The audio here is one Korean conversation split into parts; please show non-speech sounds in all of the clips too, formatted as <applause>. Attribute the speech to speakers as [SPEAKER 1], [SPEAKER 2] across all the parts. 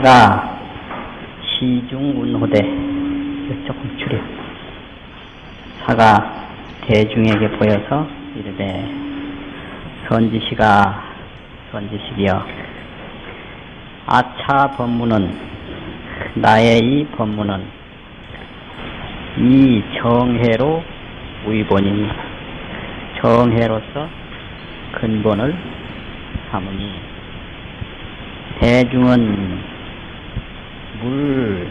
[SPEAKER 1] 사가 시중운호대 조금 줄여 사가 대중에게 보여서 이르되 선지시가 선지식이여 아차 법문은 나의 이 법문은 이 정해로 위본이니 정해로서 근본을 삼으니. 대중은 물,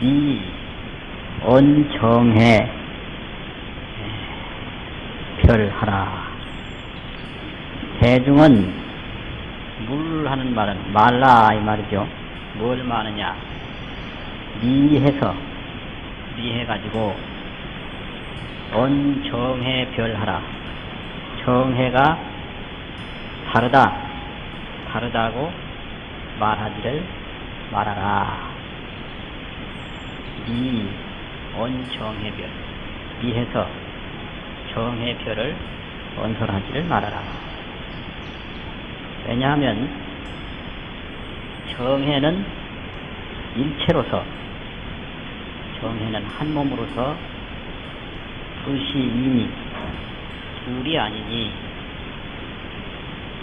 [SPEAKER 1] 미, 언 정해 별하라. 대중은 물 하는 말은 말라 이 말이죠. 뭘 말하냐? 미해서 미해가지고 언 정해 별하라. 정해가 다르다. 다르다고 말하지를 말하라. 미, 언정해별. 미해서 정해별을 언설하지를 말하라. 왜냐하면 정해는 일체로서 정해는 한 몸으로서 뜻이 이니 둘이 아니니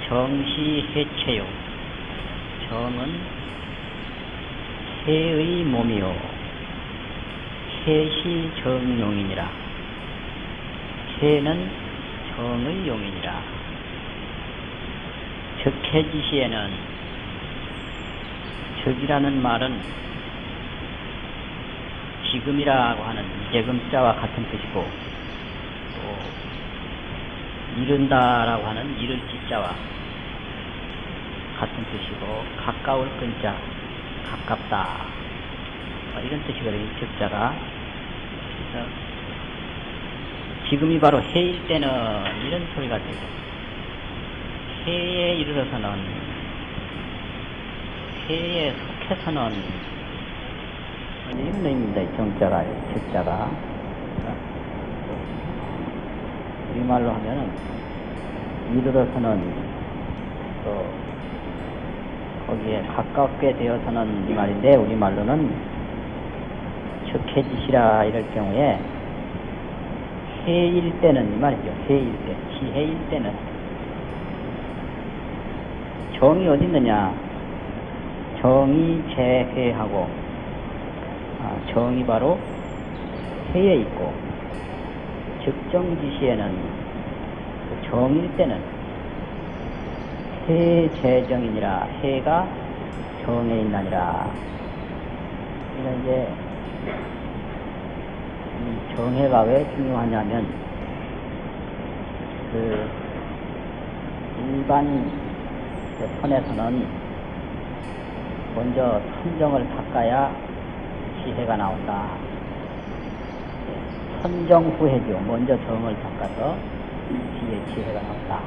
[SPEAKER 1] 정시해체요 정은 해의 몸이요. 해시 정용이니라. 해는 정의 용이니라. 적해지시에는 적이라는 말은 지금이라고 하는 이재금자와 같은 뜻이고 또 이른다라고 하는 이를 지자와 같은 뜻이고 가까울 끈자 가깝다. 뭐 이런 뜻이거든요 적자가. 그래서 지금이 바로 해일 때는 이런 소리가 되고 해에 이르러서는 해에 속해서는 이런 의미입니다. 정자가 적자가. 우리말로 하면은 이르러서는 또 거기에 가깝게 되어서는 이 말인데 우리 말로는 적해지시라 이럴 경우에 해일 때는 이 말이죠. 해일 때, 지해일 때는 정이 어디 있느냐? 정이 재해하고 아, 정이 바로 해에 있고 적정지시에는 그 정일 때는 해재정이니라 해가 정에 있나니라 이는 이제 이 정해가 왜 중요하냐면 그 일반 그 선에서는 먼저 선정을 닦아야 지혜가 나온다. 선정 후해죠. 먼저 정을 닦아서 지혜, 지혜가 나온다.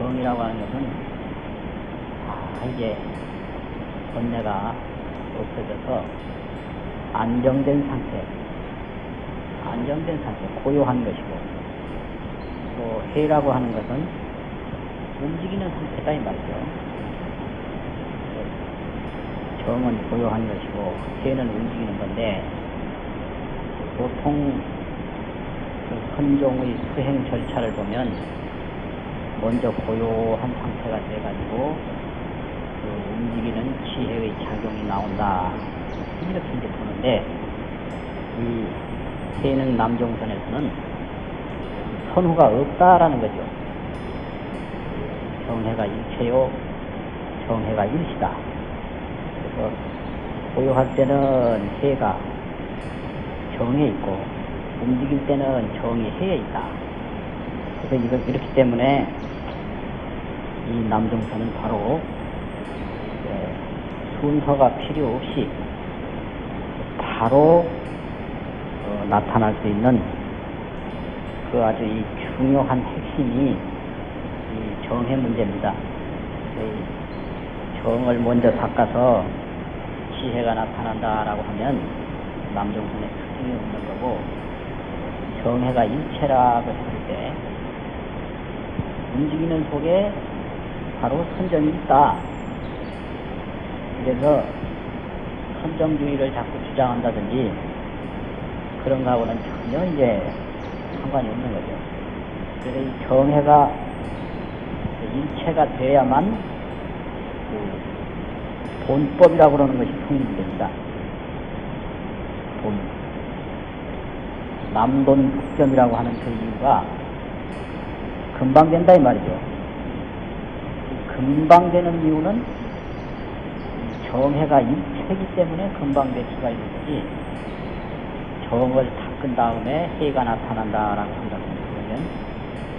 [SPEAKER 1] 정이라고 하는 것은 아, 이제 번뇌가 없어져서 안정된 상태, 안정된 상태, 고요한 것이고 또 해라고 하는 것은 움직이는 상태다 이 말이죠. 정은 고요한 것이고 해는 움직이는 건데 보통 그 헌종의 수행 절차를 보면 먼저 고요한 상태가 돼가지고 그 움직이는 지혜의 작용이 나온다 이렇게 이제 보는데 이 해는 남종선에서는 선후가 없다라는 거죠. 정해가 일체요, 정해가 일시다. 그래서 고요할 때는 해가 정에 있고 움직일 때는 정이 해에 있다. 그래서 이거 이렇기 때문에 이 남정선은 바로 예, 순서가 필요 없이 바로 어, 나타날 수 있는 그 아주 이 중요한 핵심이 이 정해 문제입니다. 이 정을 먼저 닦아서 지혜가 나타난다라고 하면 남정선의 특징이 없는 거고 정해가 일체라고 했을 때 움직이는 속에 바로 선정이 있다. 그래서 선정주의를 자꾸 주장한다든지 그런 거하고는 전혀 이제 상관이 없는 거죠. 그래서 이 정해가 일체가 돼야만 그 본법이라고 그러는 것이 성립됩니다. 본. 남돈 국점이라고 하는 그 이유가 금방 된다 이 말이죠. 이 금방 되는 이유는 이 정해가 일체이기 때문에 금방 될 수가 있는 거지 정을 닦은 다음에 해가 나타난다라고 한다면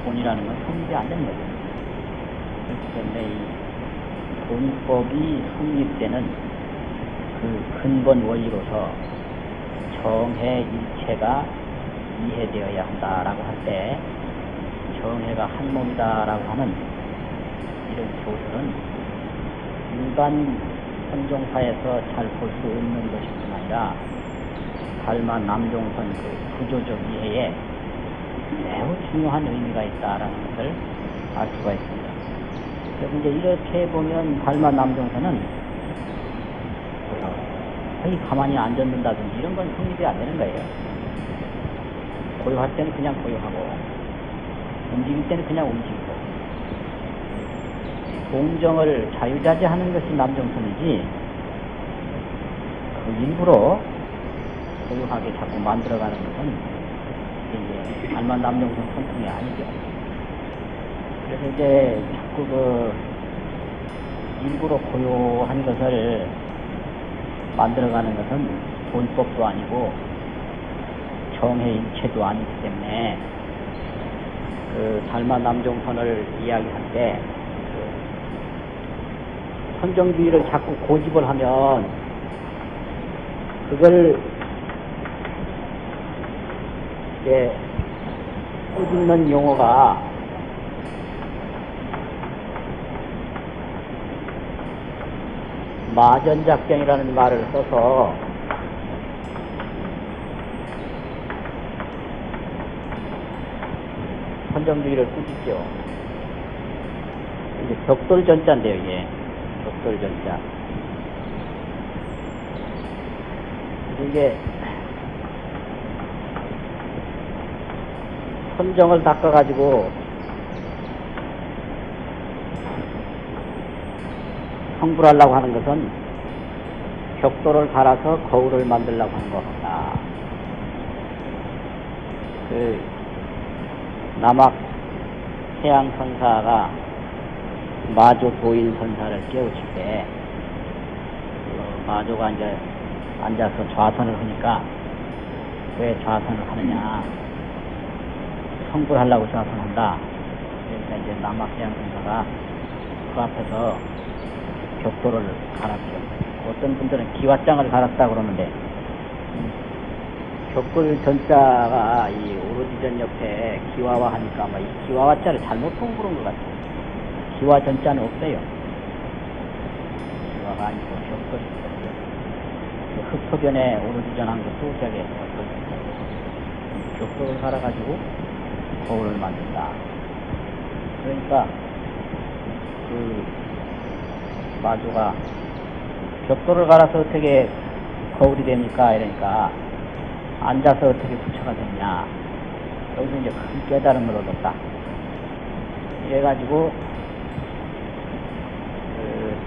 [SPEAKER 1] 돈이라는 건 성립이 안 되는 거죠. 그렇기 때문에 이 돈법이 성립되는 그 근본 원리로서 정해 일체가 이해되어야 한다라고 할 때 정해가 한 몸이다라고 하는 이런 교설은 일반 선종사에서 잘 볼 수 없는 것뿐 아니라 달마 남종선 그 구조적 이해에 매우 중요한 의미가 있다라는 것을 알 수가 있습니다. 그래서 이제 이렇게 보면 달마 남종선은 거의 가만히 앉았는다든지 이런 건 성립이 안 되는 거예요. 고요할 때는 그냥 고요하고 움직일 때는 그냥 움직이고 공정을 자유자재하는 것이 남정선이지 그 일부러 고요하게 자꾸 만들어가는 것은 이제 알만 남정선 선풍이 아니죠. 그래서 이제 자꾸 그 일부러 고요한 것을 만들어가는 것은 돈법도 아니고 정해 일체도 아니기 때문에 그 달마 남종선을 이야기할 때그 선정주의를 자꾸 고집을 하면 그걸 이제 꾸짖는 용어가 마전작경이라는 말을 써서 선정주의를 꾸짖죠. 이게 벽돌전자인데요, 이게. 벽돌전자. 이게 선정을 닦아가지고 성불하려고 하는 것은 벽돌을 갈아서 거울을 만들려고 하는 것 같다. 그 남학 태양 선사가 마조 도인 선사를 깨우칠 때, 그 마조가 이제 앉아서 좌선을 하니까, 왜 좌선을 하느냐. 성불하려고 좌선한다. 그러니까 이제 남학 태양 선사가 그 앞에서 벽돌을 갈았죠. 어떤 분들은 기와장을 갈았다 그러는데, 벽돌 전자가 이 오로지전 옆에 기와와 하니까 아마 이 기와와 자를 잘못 본 그런 것 같아요. 기와 전자는 없어요. 기와가 아니고. 그 흑토변에 오로지전 한 것도 저게 벽돌. 벽돌을 갈아가지고 거울을 만든다. 그러니까 그 마주가 벽돌을 갈아서 어떻게 거울이 됩니까? 이러니까 앉아서 어떻게 부처가 됐냐. 여기서 이제 큰 깨달음을 얻었다. 이래가지고, 그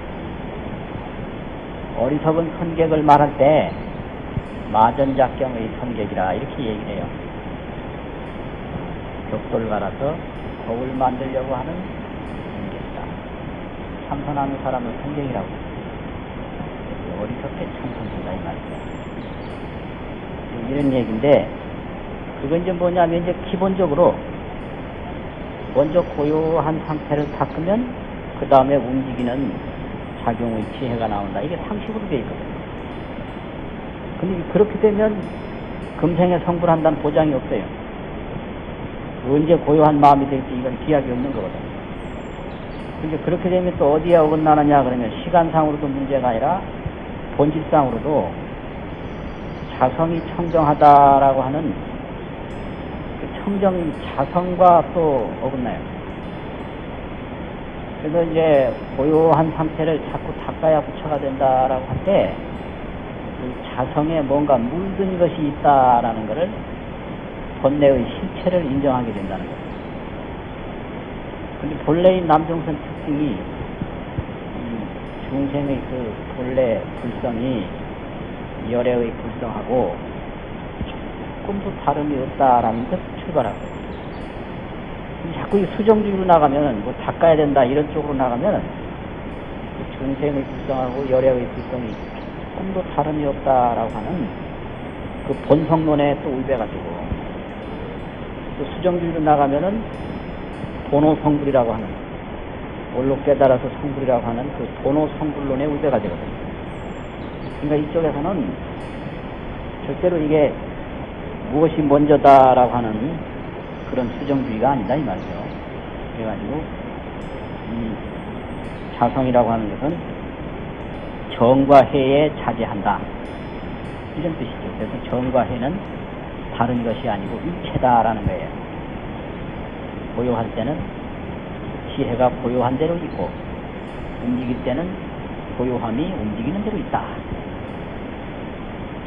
[SPEAKER 1] 어리석은 선객을 말할 때, 마전작경의 선객이라, 이렇게 얘기를 해요. 벽돌 갈아서 거울 만들려고 하는 선객이다. 참선하는 사람을 선객이라고. 어리석게 참선한다, 이 말이죠. 이런 얘기인데 그건 이제 뭐냐면 이제 기본적으로 먼저 고요한 상태를 닦으면 그 다음에 움직이는 작용의 지혜가 나온다. 이게 상식으로 되어 있거든요. 근데 그렇게 되면 금생에 성불한다는 보장이 없어요. 언제 고요한 마음이 될지 이건 기약이 없는 거거든요. 근데 그렇게 되면 또 어디에 어긋나느냐 그러면 시간상으로도 문제가 아니라 본질상으로도 자성이 청정하다라고 하는 그 청정 자성과 또 어긋나요. 그래서 이제 고요한 상태를 자꾸 닦아야 부처가 된다라고 할 때, 그 자성에 뭔가 물든 것이 있다라는 것을 본래의 실체를 인정하게 된다는 거죠. 근데 본래의 남정선 특징이 이 중생의 그 본래 불성이 열애의 불성하고 조금도 다름이 없다라는 것 출발하고 자꾸 이 수정주의로 나가면 뭐 닦아야 된다 이런 쪽으로 나가면 그 중생의 불성하고 열애의 불성이 조금도 다름이 없다라고 하는 그 본성론에 또 울배가지고 또 수정주의로 나가면은 도노 성불이라고 하는 원로 깨달아서 성불이라고 하는 그 도노 성불론에 울배가 되거든요. 그러니까 이쪽에서는 절대로 이게 무엇이 먼저다라고 하는 그런 수정주의가 아니다 이 말이죠. 그래가지고 이 자성이라고 하는 것은 정과 해에 자제한다 이런 뜻이죠. 그래서 정과 해는 다른 것이 아니고 일체다라는 거예요. 고요할 때는 지혜가 고요한 대로 있고 움직일 때는 고요함이 움직이는 대로 있다.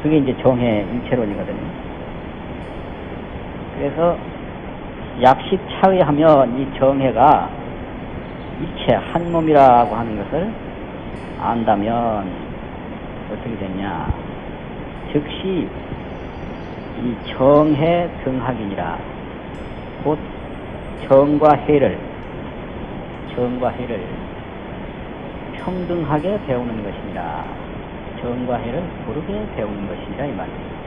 [SPEAKER 1] 그게 이제 정해 일체론이거든요. 그래서 약식 차의하면 이 정해가 일체 한 몸이라고 하는 것을 안다면 어떻게 되냐? 즉시 이 정해 등학이니라 곧 정과 해를 정과 해를 평등하게 배우는 것이니라 정과 해를 고르게 배우는 것이니라 이 말이에요.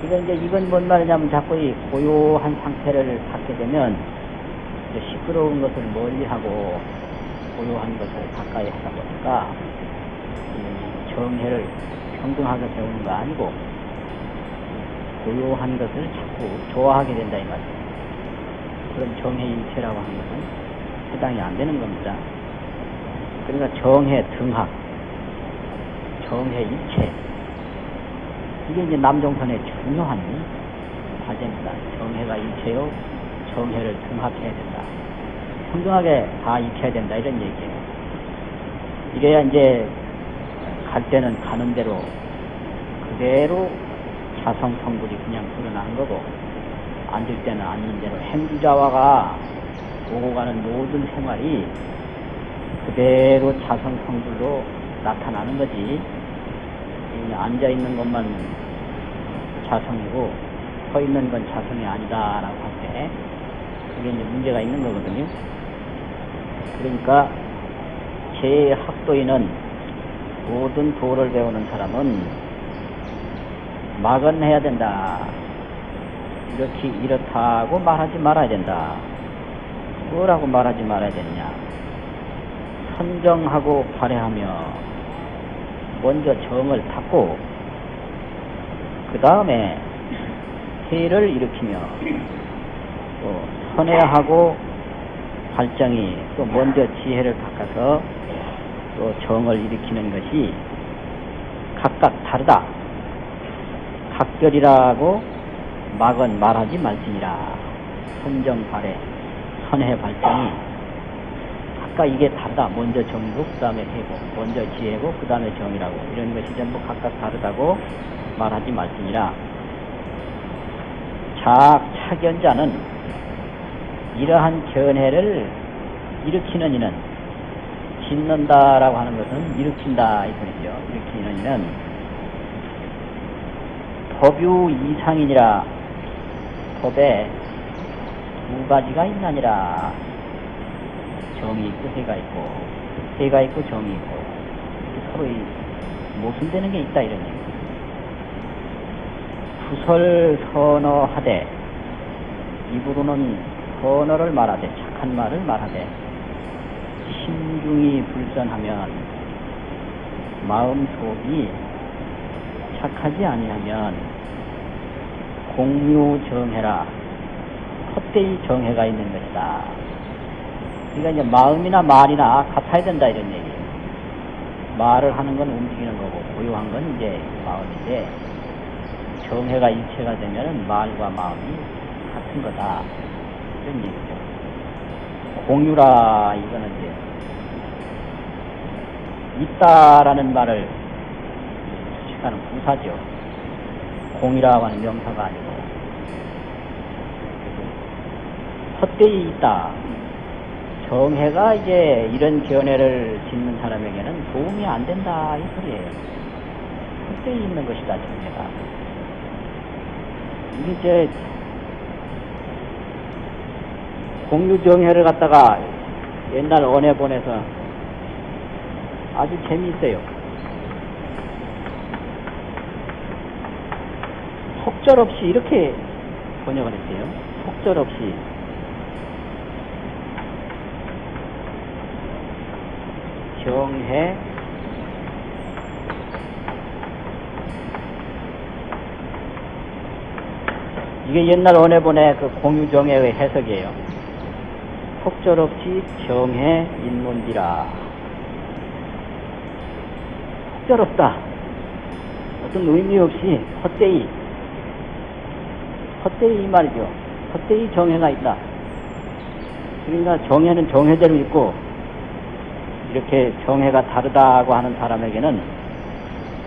[SPEAKER 1] 그러니까 이제 이건 뭔 말이냐면 자꾸 이 고요한 상태를 갖게 되면 시끄러운 것을 멀리하고 고요한 것을 가까이 하다 보니까 이 정해를 평등하게 배우는 거 아니고 고요한 것을 자꾸 좋아하게 된다 이 말이에요. 그런 정해 일체라고 하는 것은 해당이 안 되는 겁니다. 그러니까 정해 등학, 정해 일체 이게 이제 남정선의 중요한 과제입니다. 정해가 일체요, 정해를 등합해야 된다. 평등하게 다 익혀야 된다 이런 얘기예요. 이래야 이제 갈 때는 가는 대로 그대로 자성 성불이 그냥 드러나는 거고 앉을 때는 앉는 대로 행주자와가 오고 가는 모든 생활이 그대로 자성 성불로 나타나는 거지. 앉아 있는 것만 자성이고 서 있는 건 자성이 아니다라고 할 때 그게 이제 문제가 있는 거거든요. 그러니까 제 학도인은 모든 도를 배우는 사람은 막은 해야 된다. 이렇게 이렇다고 말하지 말아야 된다. 뭐라고 말하지 말아야 되느냐. 선정하고 발해하며 먼저 정을 닫고 그 다음에 해를 일으키며 또 선회하고 발정이 또 먼저 지혜를 닦아서 또 정을 일으키는 것이 각각 다르다. 각별이라고 막은 말하지 말지니라. 선정 발해, 선회 발정이 각각 이게 다르다. 먼저 정이고 그 다음에 해고, 먼저 지혜고 그 다음에 정이라고 이런 것이 전부 각각 다르다고 말하지 말지니라. 자, 차견자는 이러한 견해를 일으키는 이는 짓는다라고 하는 것은 일으킨다 이 소리죠. 일으키는 이는 법유 이상이니라 법에 두 가지가 있나니라 정이 있고 해가 있고 해가 있고 정이 있고 서로 이 모순되는 게 있다 이런 얘기. 구설 선어하되 입으로는 선어를 말하되 착한 말을 말하되 심중이 불선하면 마음 속이 착하지 아니하면 공유 정해라 헛되이 정해가 있는 것이다. 그러니까 이제 마음이나 말이나 같아야 된다 이런 얘기예요. 말을 하는 건 움직이는 거고 고요한 건 이제 마음인데 정해가 일체가 되면은 말과 마음이 같은 거다. 이런 얘기죠. 공유라 이거는 이제 있다라는 말을 수식하는 부사죠. 공이라고 하는 명사가 아니고 헛되이 있다. 정해가 이제 이런 견해를 짓는 사람에게는 도움이 안 된다 이 소리예요. 헛되이 있는 것이다. 이게 이제 공유 정해를 갖다가 옛날 원에 보내서 아주 재미있어요. 속절 없이 이렇게 번역을 했어요. 속절 없이 정해 이게 옛날 원해본의 그 공유정해의 해석이에요. 속절없이 정해 인문비라. 속절없다. 어떤 의미 없이 헛되이 헛되이 이 말이죠. 헛되이 정해가 있다. 그러니까 정해는 정해대로 있고 이렇게 정해가 다르다고 하는 사람에게는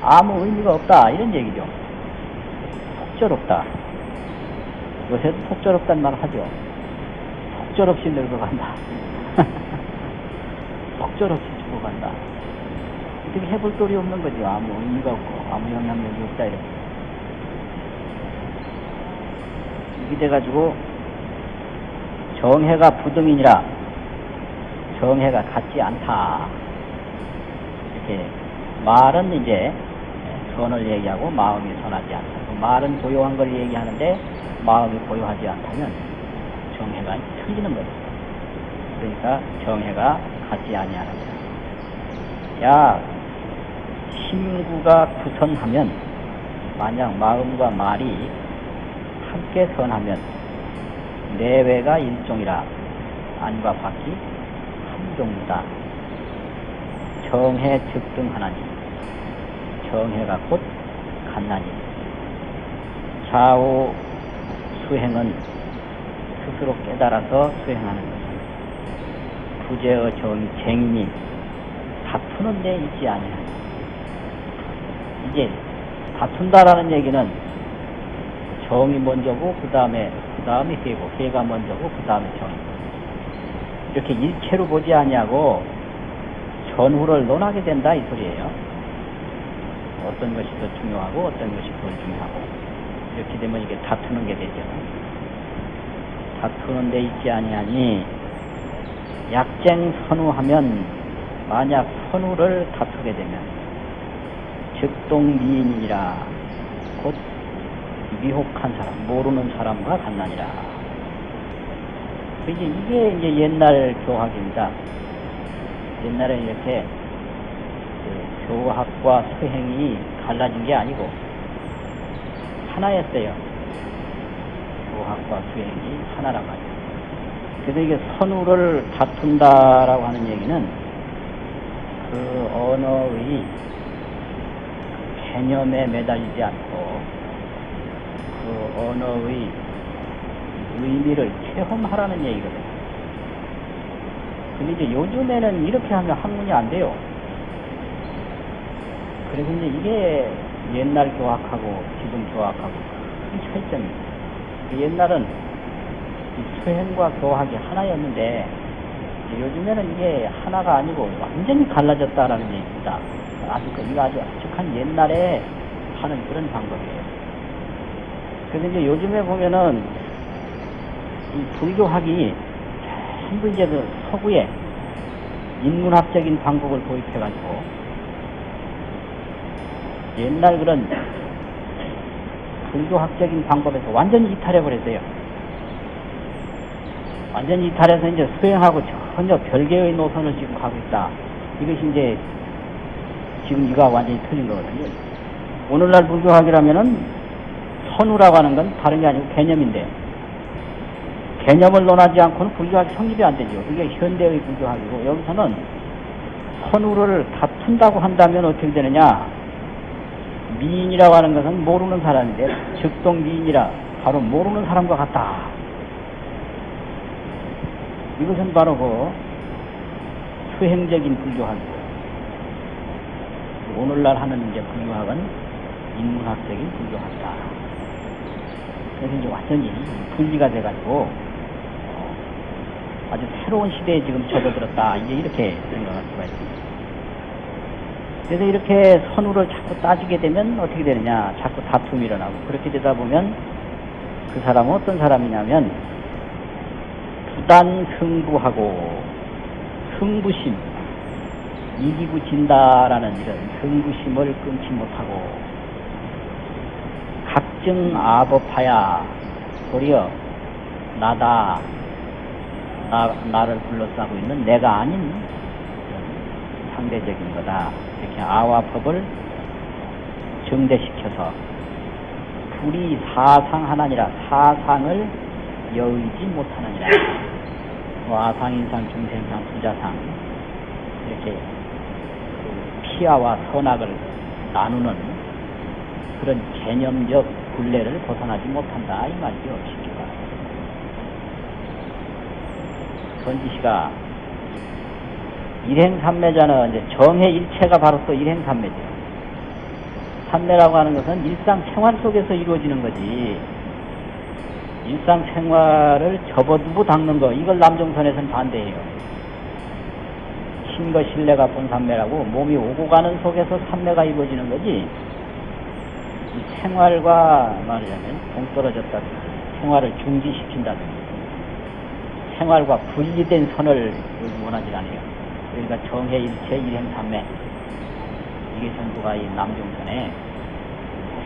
[SPEAKER 1] 아무 의미가 없다 이런 얘기죠. 속절없다. 요새도 속절없다는 말 하죠. 속절없이 늙어간다. <laughs> 속절없이 죽어간다. 어떻게 해볼 도리 없는 거죠. 아무 의미가 없고 아무 영향력이 없다 이렇게. 이게 돼가지고 정해가 부등이니라 정해가 같지 않다. 이렇게 말은 이제 선을 얘기하고 마음이 선하지 않다. 그 말은 고요한 걸 얘기하는데 마음이 고요하지 않다면 정해가 틀리는 거죠. 그러니까 정해가 같지 아니하는 거야. 야, 심구가 구선하면 만약 마음과 말이 함께 선하면 내외가 일종이라 안과 밖이 한 종류다. 정해 즉등 하나니 정해가 곧 같나니 좌우 수행은 스스로 깨달아서 수행하는 것은 부재의 정이 쟁이니 다투는 데 있지 아니하니 이제 다툰다라는 얘기는 정이 먼저고 그 다음에 그 다음에 해고 해가 먼저고 그 다음에 정이 이렇게 일체로 보지 아니하고 전후를 논하게 된다 이 소리예요. 어떤 것이 더 중요하고 어떤 것이 덜 중요하고 이렇게 되면 이게 다투는 게 되죠. 다투는 데 있지 아니하니 약쟁 선우하면 만약 선우를 다투게 되면 즉동미인이라 곧 미혹한 사람, 모르는 사람과 같나니라. 이게, 이게 이제 옛날 교학입니다. 옛날에 이렇게 그 교학과 수행이 갈라진 게 아니고 하나였어요. 교학과 수행이 하나란 말이에요. 그래서 이게 선우를 다툰다라고 하는 얘기는 그 언어의 개념에 매달리지 않고 그 언어의 의미를 체험하라는 얘기거든요. 근데 이제 요즘에는 이렇게 하면 학문이 안 돼요. 그래서 이제 이게 옛날 교학하고 지금 교학하고 큰 차이점입니다. 그 옛날은 이 수행과 교학이 하나였는데 요즘에는 이게 하나가 아니고 완전히 갈라졌다라는 얘기입니다. 아주 그 이거 아주 아직한 옛날에 하는 그런 방법이에요. 그래서 이제 요즘에 보면은 이 불교학이 전부 이제 그 서구에 인문학적인 방법을 도입해가지고 옛날 그런 불교학적인 방법에서 완전히 이탈해버렸어요. 완전히 이탈해서 이제 수행하고 전혀 별개의 노선을 지금 가고 있다. 이것이 이제 지금 이가 완전히 틀린 거거든요. 오늘날 불교학이라면은 선우라고 하는 건 다른 게 아니고 개념인데 개념을 논하지 않고는 불교학이 성립이 안 되죠. 그게 현대의 불교학이고 여기서는 선우를 다툰다고 한다면 어떻게 되느냐? 미인이라고 하는 것은 모르는 사람인데 즉동 미인이라 바로 모르는 사람과 같다. 이것은 바로 그 수행적인 불교학이고 오늘날 하는 이제 불교학은 인문학적인 불교학이다. 그래서 이제 완전히 분리가 돼가지고 어, 아주 새로운 시대에 지금 접어들었다. 이제 이렇게 생각할 수가 있습니다. 그래서 이렇게 선우를 자꾸 따지게 되면 어떻게 되느냐. 자꾸 다툼이 일어나고 그렇게 되다 보면 그 사람은 어떤 사람이냐면 부단 승부하고 승부심 이기고 진다라는 이런 승부심을 끊지 못하고 각증 아법하야 도리어 나다 나, 나를 둘러싸고 있는 내가 아닌 상대적인 거다. 이렇게 아와 법을 정대시켜서 불이 사상 하나니라. 사상을 여의지 못하느니라. 뭐 아상인상 중생상 부자상. 이렇게 그 피아와 선악을 나누는 그런 개념적 굴레를 벗어나지 못한다. 이 말이죠 선지시가 일행삼매자는 이제 정해 일체가 바로 또 일행삼매죠. 삼매라고 하는 것은 일상 생활 속에서 이루어지는 거지. 일상 생활을 접어두고 닦는 거 이걸 남종선에서는 반대해요. 신거 신뢰가 본삼매라고 몸이 오고 가는 속에서 삼매가 이루어지는 거지. 이 생활과 말하자면 동떨어졌다든지 생활을 중지시킨다든지 생활과 분리된 선을 원하지 않아요 그러니까 정해 일체 일행 삼매 이게 전부가 이 남종선에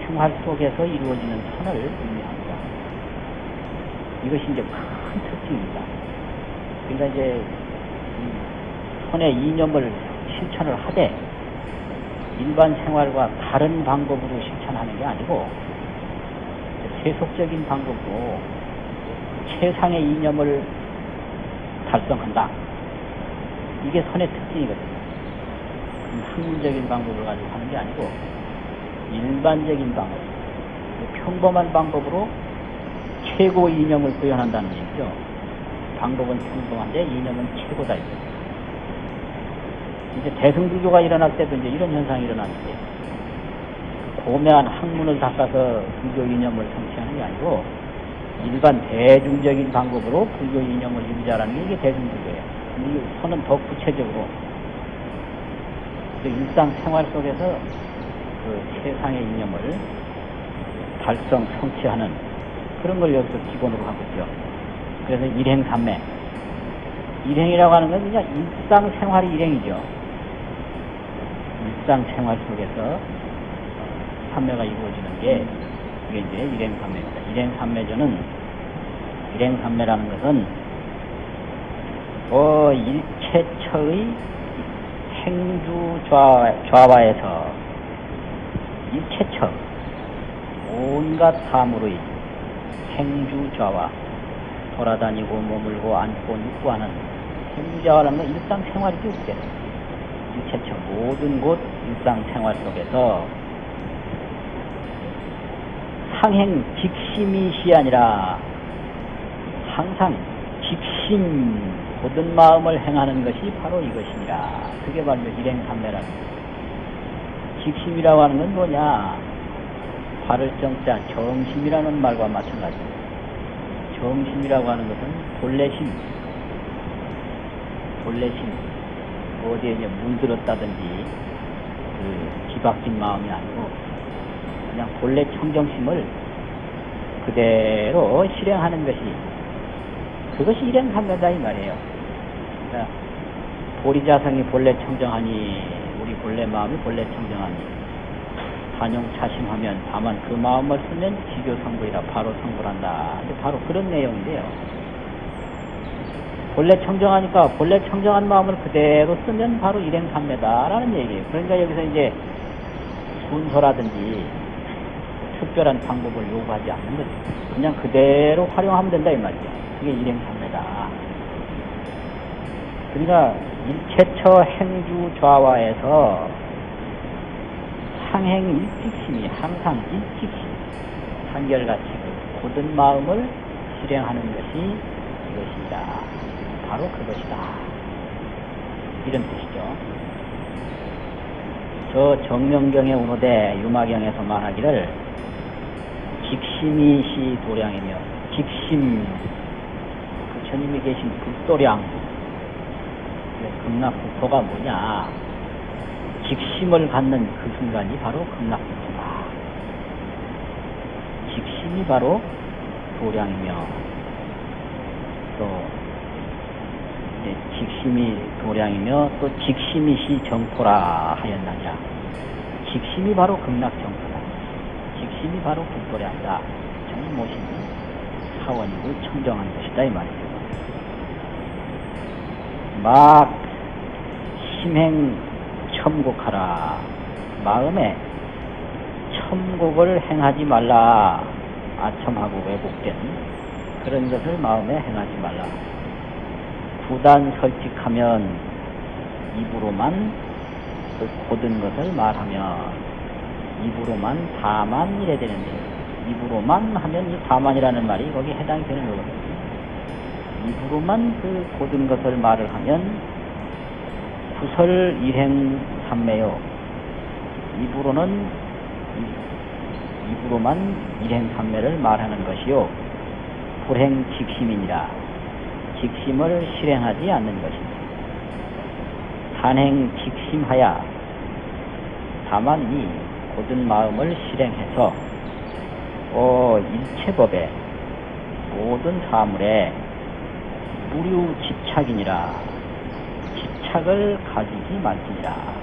[SPEAKER 1] 생활 속에서 이루어지는 선을 의미합니다. 이것이 이제 큰 특징입니다. 그러니까 이제 이 선의 이념을 실천을 하되 일반 생활과 다른 방법으로 실천하는 게 아니고 세속적인 방법으로 최상의 이념을 달성한다. 이게 선의 특징이거든요. 학문적인 방법을 가지고 하는 게 아니고 일반적인 방법, 평범한 방법으로 최고 이념을 구현한다는 얘기죠. 방법은 평범한데 이념은 최고다. 이제 대승불교가 일어날 때도 이제 이런 현상이 일어나는데 고매한 학문을 닦아서 불교 이념을 성취하는 게 아니고 일반 대중적인 방법으로 불교 이념을 유지하라는 게 이게 대중불교예요. 이 선은 더 구체적으로 그 일상생활 속에서 그 세상의 이념을 달성, 성취하는 그런 걸 여기서 기본으로 하고 있죠. 그래서 일행삼매. 일행이라고 하는 건 그냥 일상생활이 일행이죠. 일상생활 속에서 삼매가 이루어지는 게 이게 이제 일행 삼매입니다. 일행 삼매전은 일행 삼매라는 것은 어 일체처의 행주 좌, 좌와에서 일체처 온갖 사물의 행주 좌와 돌아다니고 머물고 앉고 눕고 하는 행주좌와라는 건 일상생활이죠 그게 일체처 모든 곳 일상생활 속에서 상행 직심이 시 아니라 항상 직심 모든 마음을 행하는 것이 바로 이것이니라. 그게 바로 일행삼매라는 직심이라고 하는 건 뭐냐? 발을 정자 정심이라는 말과 마찬가지입니다. 정심이라고 하는 것은 본래심, 본래심, 어디에 이제 물들었다든지 그 뒤바뀐 마음이 아니고 그냥 본래 청정심을 그대로 실행하는 것이 그것이 일행삼매다 이 말이에요. 그러니까 보리자성이 본래 청정하니 우리 본래 마음이 본래 청정하니 단용 차심하면 다만 그 마음을 쓰면 지교 성불이라 바로 성불한다. 바로 그런 내용인데요. 본래 청정하니까 본래 청정한 마음을 그대로 쓰면 바로 일행삼매다라는 얘기예요. 그러니까 여기서 이제 순서라든지 특별한 방법을 요구하지 않는 거죠. 그냥 그대로 활용하면 된다 이 말이죠. 그게 일행삼매다. 그러니까 일체처 행주 좌와에서 상행 일직심이 항상 일직심, 한결같이 그 고든 마음을 실행하는 것이 이것이다. 바로 그것이다. 이런 뜻이죠. 저 정명경의 운호대 유마경에서 말하기를 직심이 시 도량이며 직심 부처님이 계신 불도량. 극락국토가 뭐냐? 직심을 갖는 그 순간이 바로 극락국토다. 직심이 바로 도량이며 또 직심이 도량이며 또 직심이 시 정토라 하였나냐? 직심이 바로 극락정토 다 직심이 바로 국도량이다. 저는 모신 사원이고 청정한 것이다 이 말이죠. 막 심행 첨곡하라. 마음에 첨곡을 행하지 말라. 아첨하고 왜곡된 그런 것을 마음에 행하지 말라. 부단 설직하면 입으로만 그 고든 것을 말하면 입으로만 다만 이래 되는데 입으로만 하면 이 다만이라는 말이 거기 해당이 되는 거거든요 입으로만 그 고든 것을 말을 하면 구설 일행 삼매요. 입으로는 이- 입으로만 일행 삼매를 말하는 것이요. 불행 직심이니라. 직심을 실행하지 않는 것입니다. 산행 직심하야 다만 이 고든 마음을 실행해서 어 일체법에 모든 사물에 무류 집착이니라. 집착을 가지지 말지니라